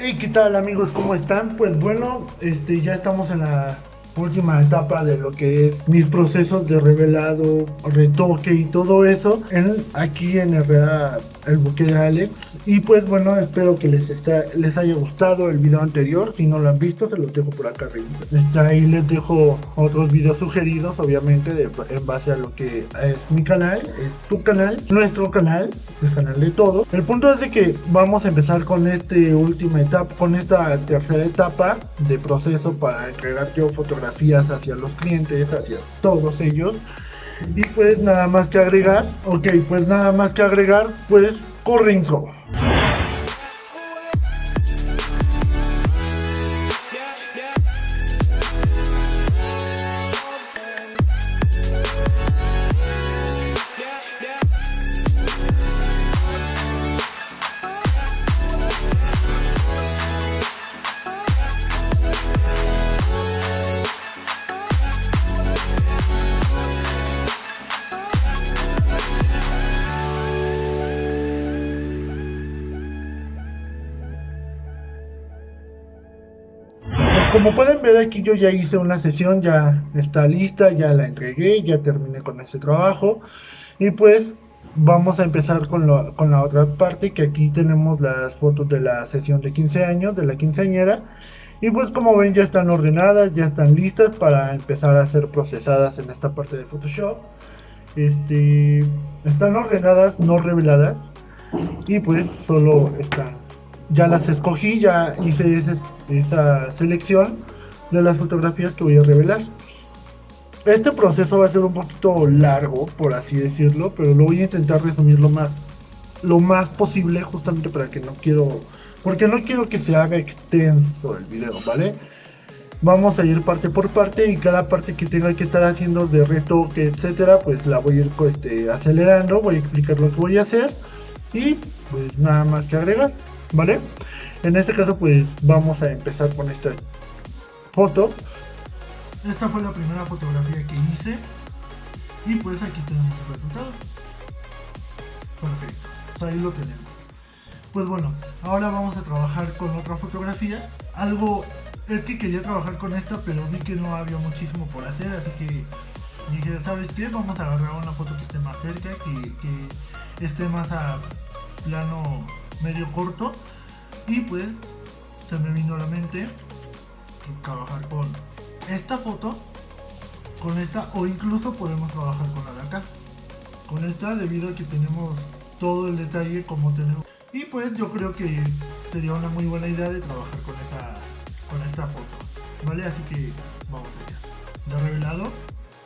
Hey, ¿qué tal amigos? ¿Cómo están? Pues bueno, este ya estamos en la última etapa de lo que es mis procesos de revelado, retoque y todo eso en, aquí en Herrera el buque de Alex. Y pues bueno espero que les está, les haya gustado el video anterior. Si no lo han visto se los dejo por acá arriba. Está ahí les dejo otros videos sugeridos obviamente de, en base a lo que es mi canal es tu canal nuestro canal el canal de todos. El punto es de que vamos a empezar con este última etapa con esta tercera etapa de proceso para entregar yo fotografías hacia los clientes hacia todos ellos y pues nada más que agregar, ok, pues nada más que agregar, pues Corrinco. Como pueden ver aquí yo ya hice una sesión, ya está lista, ya la entregué, ya terminé con ese trabajo. Y pues vamos a empezar con, con la otra parte, que aquí tenemos las fotos de la sesión de 15 años, de la quinceañera. Y pues como ven ya están ordenadas, ya están listas para empezar a ser procesadas en esta parte de Photoshop. Este, están ordenadas, no reveladas. Y pues solo están ya las escogí, ya hice esa, selección de las fotografías que voy a revelar. Este proceso va a ser un poquito largo, por así decirlo, pero lo voy a intentar resumir lo más, lo más posible justamente para que no quiero, porque no quiero que se haga extenso el video, ¿vale? Vamos a ir parte por parte y cada parte que tenga que estar haciendo de retoque, etcétera, pues la voy a ir este, acelerando, voy a explicar lo que voy a hacer y pues nada más que agregar. ¿Vale? En este caso pues vamos a empezar con esta foto. Esta fue la primera fotografía que hice y pues aquí tenemos el resultado. Perfecto, pues ahí lo tenemos. Pues bueno, ahora vamos a trabajar con otra fotografía. Algo, es que quería trabajar con esta, pero vi que no había muchísimo por hacer, así que dije, ¿sabes qué? Vamos a agarrar una foto que esté más cerca, que, que esté más a plano medio corto. Y pues se me vino a la mente trabajar con esta foto con esta o incluso podemos trabajar con la de acá. Con esta debido a que tenemos todo el detalle como tenemos. Y pues yo creo que sería una muy buena idea de trabajar con esta con esta foto. Vale así que vamos allá. Ya revelado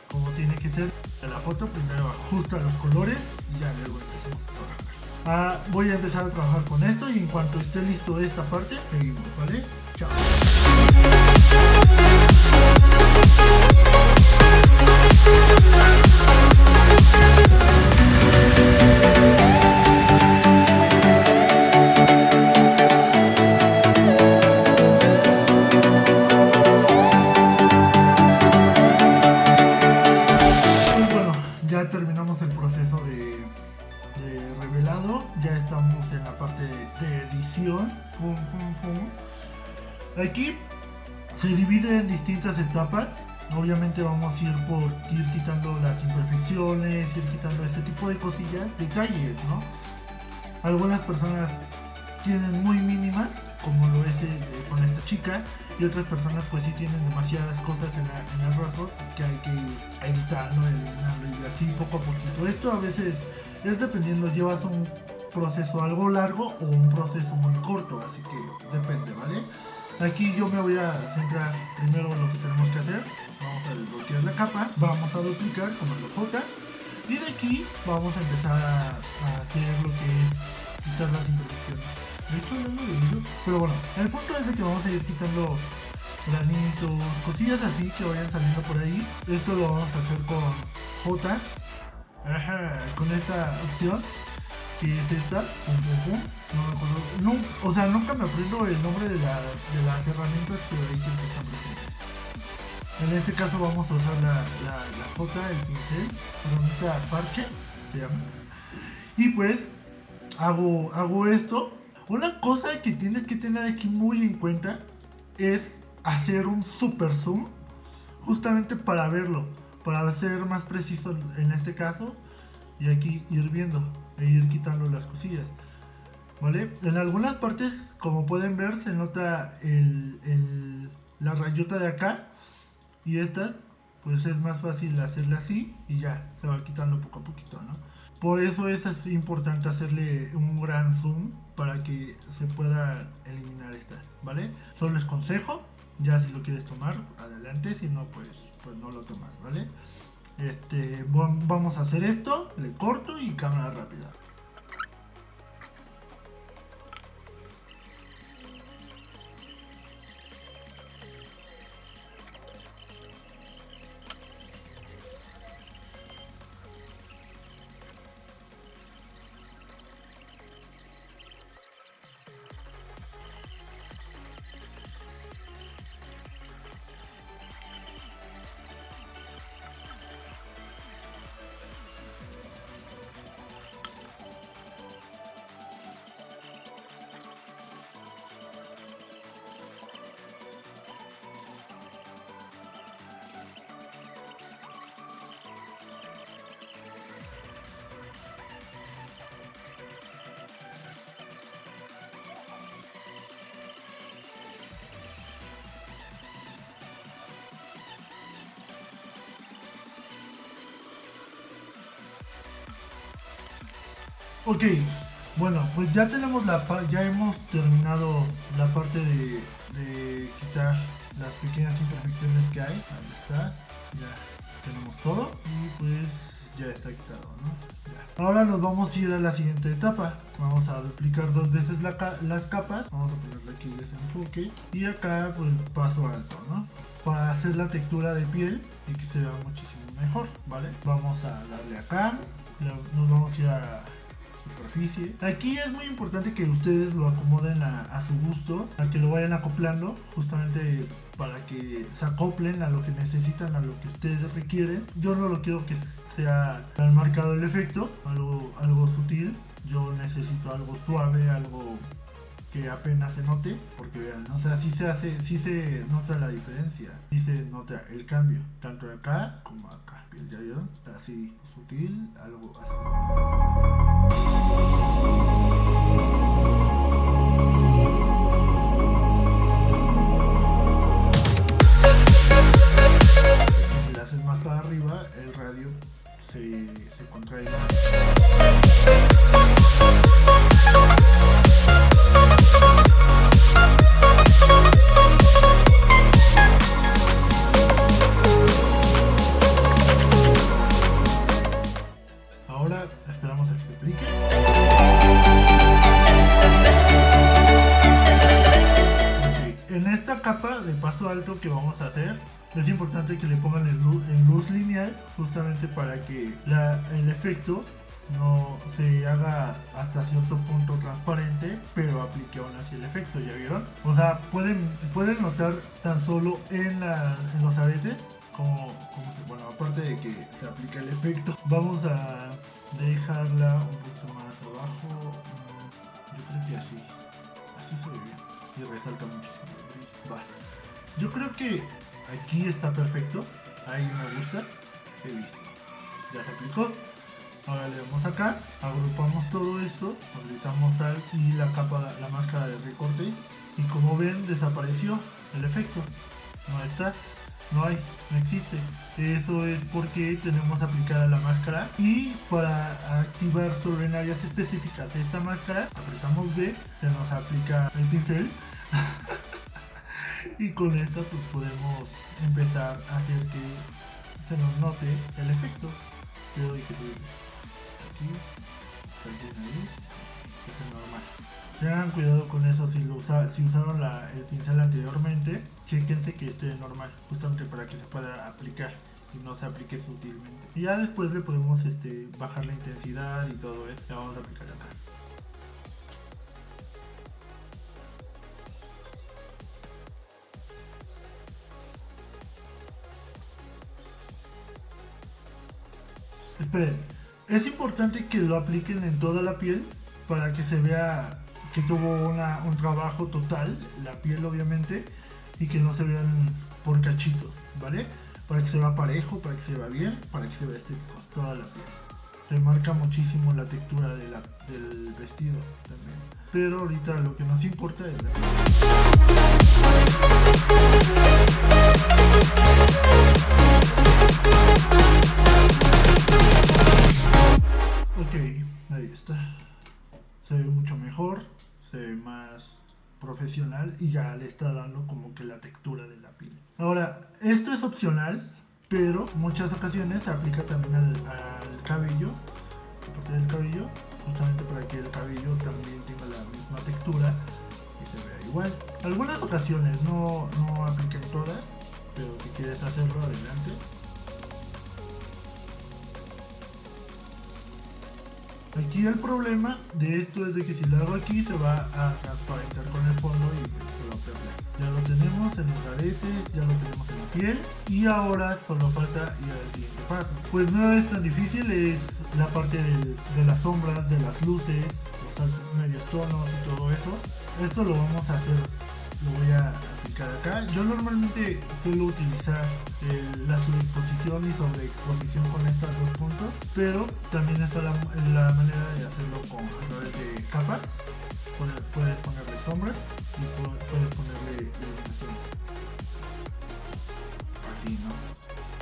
como tiene que ser. La foto primero ajusta los colores y ya luego trabajar Ah, voy a empezar a trabajar con esto y en cuanto esté listo esta parte, seguimos, ¿vale? Chao. Obviamente vamos a ir por ir quitando las imperfecciones, ir quitando ese tipo de cosillas, detalles, ¿no? Algunas personas tienen muy mínimas, como lo es eh, con esta chica, y otras personas pues sí tienen demasiadas cosas en, el rostro que hay que editar, ¿no? y así poco a poquito. Esto a veces es dependiendo, llevas un proceso algo largo o un proceso muy corto, así que depende, ¿vale? Aquí yo me voy a centrar primero en lo que tenemos que hacer. Vamos a desbloquear la capa, vamos a duplicar comando J y de aquí vamos a empezar a, hacer lo que es quitar las imperfecciones. De hecho, no lo dicho, pero bueno, el punto es de que vamos a ir quitando granitos, cosillas así que vayan saliendo por ahí. Esto lo vamos a hacer con J, con esta opción que es esta, no me acuerdo, o sea, nunca me aprendo el nombre de, la, de las herramientas que ahí siempre están presentes. En este caso vamos a usar la, la, la J, el pincel, herramienta parche, se llama. Y pues hago, hago esto, Una cosa que tienes que tener aquí muy en cuenta es hacer un super zoom justamente para verlo, para ser más preciso en este caso y aquí ir viendo e ir quitando las cosillas. ¿Vale? En algunas partes, como pueden ver, se nota el, la rayota de acá y estas, pues es más fácil hacerla así y ya, se va quitando poco a poquito, ¿no? Por eso es importante hacerle un gran zoom para que se pueda eliminar esta, ¿vale? Solo les consejo, ya si lo quieres tomar, adelante, si no, pues, pues no lo tomas, ¿vale? Este, vamos a hacer esto, le corto y cámara rápida. Ok, bueno, pues ya tenemos la ya hemos terminado la parte de, quitar las pequeñas imperfecciones que hay. Ahí está, ya tenemos todo y pues ya está quitado, ¿no? Ahora nos vamos a ir a la siguiente etapa. Vamos a duplicar dos veces la las capas. Vamos a ponerle aquí desenfoque. Y acá pues paso alto, ¿no? Para hacer la textura de piel y que se vea muchísimo mejor, ¿vale? Vamos a darle acá. Nos vamos a ir a superficie. Aquí es muy importante que ustedes lo acomoden a, su gusto, a que lo vayan acoplando, justamente para que se acoplen a lo que necesitan, a lo que ustedes requieren. Yo no lo quiero que sea tan marcado el efecto, algo, algo sutil. Yo necesito algo suave, algo que apenas se note, porque vean, o sea, sí se hace, sí se nota la diferencia, sí se nota el cambio, tanto acá como acá, ¿ya vieron? Así sutil, algo así. Si le haces más para arriba, el radio se, se contrae alto que vamos a hacer es importante que le pongan en luz, en luz lineal justamente para que el efecto no se haga hasta cierto punto transparente pero aplique aún así el efecto ya vieron o sea pueden pueden notar tan solo en, los aretes como, bueno aparte de que se aplica el efecto. Vamos a dejarla un poquito más abajo. Mm, yo creo que así así se ve bien y resalta muchísimo yo creo que aquí está perfecto. Ahí me gusta. He visto. Ya se aplicó. Ahora le damos acá, agrupamos todo esto, aplicamos sal y la capa, la máscara de recorte y como ven desapareció el efecto. No está, no hay, no existe. Eso es porque tenemos aplicada la máscara y para activar sobre áreas específicas esta máscara apretamos B, se nos aplica el pincel y con esto pues podemos empezar a hacer que se nos note el efecto. Le doy que aquí ahí es normal. Tengan cuidado con eso si usaron el pincel anteriormente chequense que esté normal justamente para que se pueda aplicar y no se aplique sutilmente. Y ya después le podemos este, bajar la intensidad y todo eso. Vamos a aplicar acá Esperen, es importante que lo apliquen en toda la piel para que se vea que tuvo un trabajo total, la piel obviamente, y que no se vean por cachitos, ¿vale? Para que se vea parejo, para que se vea bien, para que se vea estético, toda la piel. Se marca muchísimo la textura del vestido también. Pero ahorita lo que nos importa es la Ok, Ahora, esto es opcional, pero muchas ocasiones se aplica también al, cabello, parte del cabello, justamente para que el cabello también tenga la misma textura y se vea igual. Algunas ocasiones no, no apliquen todas, pero si quieres hacerlo, adelante. Aquí el problema de esto es de que si lo hago aquí se va a transparentar con el fondo y Ya lo tenemos en los aretes, ya lo tenemos en la piel y ahora solo falta ir al siguiente paso. Pues no es tan difícil, es la parte de, las sombras, de las luces, los medios tonos y todo eso. Esto lo vamos a hacer, lo voy a aplicar acá. Yo normalmente suelo utilizar la sobreexposición y sobreexposición con estos dos puntos, pero también está la, manera de hacerlo con a través de capas. Puedes, ponerle sombras y puedes ponerle iluminación. Así, ¿no?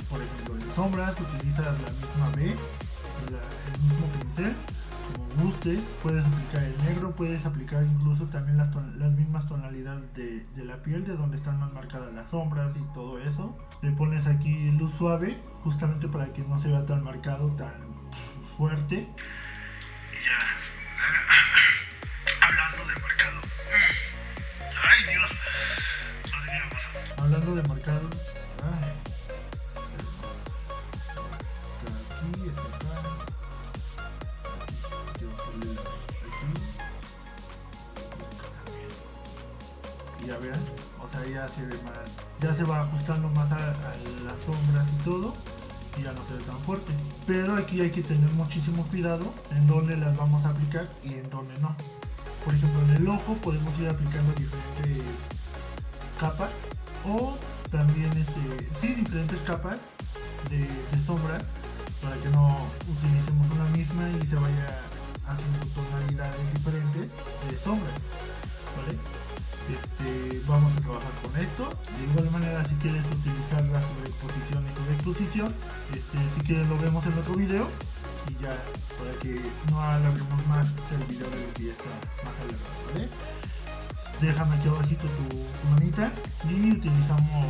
Por ejemplo, en sombras utilizas la misma B, el mismo pincel como guste, puedes aplicar el negro, puedes aplicar incluso también las, las mismas tonalidades de, de, la piel, de donde están más marcadas las sombras y todo eso. Le pones aquí luz suave, justamente para que no se vea tan marcado, tan fuerte. Ya vean, o sea ya se ve más, ya se va ajustando más a, las sombras y todo y ya no se tan fuerte. Pero aquí hay que tener muchísimo cuidado en dónde las vamos a aplicar y en dónde no. Por ejemplo en el ojo podemos ir aplicando diferentes capas o también este, sí, diferentes capas de, de sombra para que no utilicemos una misma y se vaya haciendo tonalidades diferentes de sombra. Trabajar con esto. De igual manera, si quieres utilizar la sobreexposición y sobreexposición, este, si quieres lo vemos en otro video y ya para que no alarguemos más el video de lo que ya está más alargado, ¿vale? Déjame aquí abajito tu, manita y utilizamos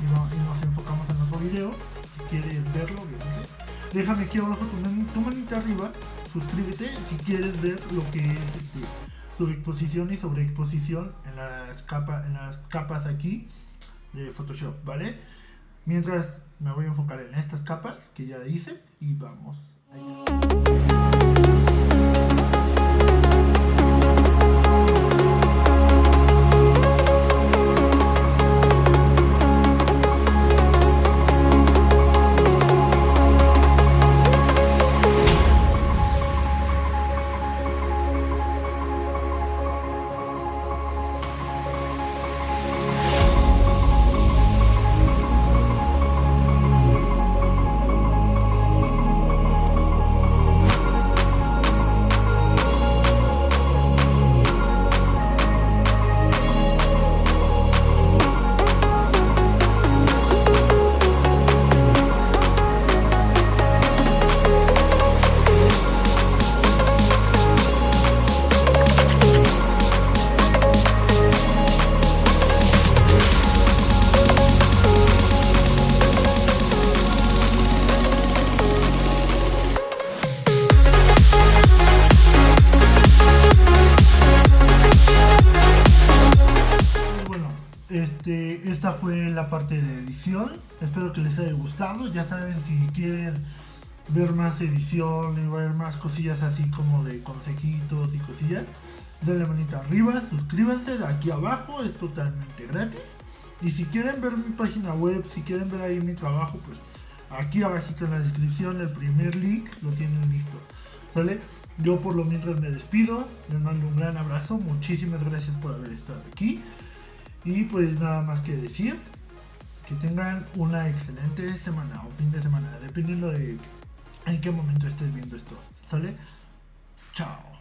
y, nos enfocamos en otro video. Si quieres verlo, obviamente. Déjame aquí abajo tu, tu manita arriba, suscríbete si quieres ver lo que es este subexposición y sobreexposición en las, en las capas aquí de Photoshop, ¿vale? Mientras me voy a enfocar en estas capas que ya hice y vamos allá. Parte de edición. Espero que les haya gustado. Ya saben, si quieren ver más edición y ver más cosillas así como de consejitos y cosillas, denle manita arriba, suscríbanse de aquí abajo, es totalmente gratis. Y si quieren ver mi página web, si quieren ver ahí mi trabajo, pues aquí abajito en la descripción el primer link lo tienen listo. ¿Sale? Yo por lo mientras me despido, les mando un gran abrazo, muchísimas gracias por haber estado aquí. Y pues nada más que decir, que tengan una excelente semana o fin de semana, dependiendo de en qué momento estés viendo esto. ¿Sale? Chao.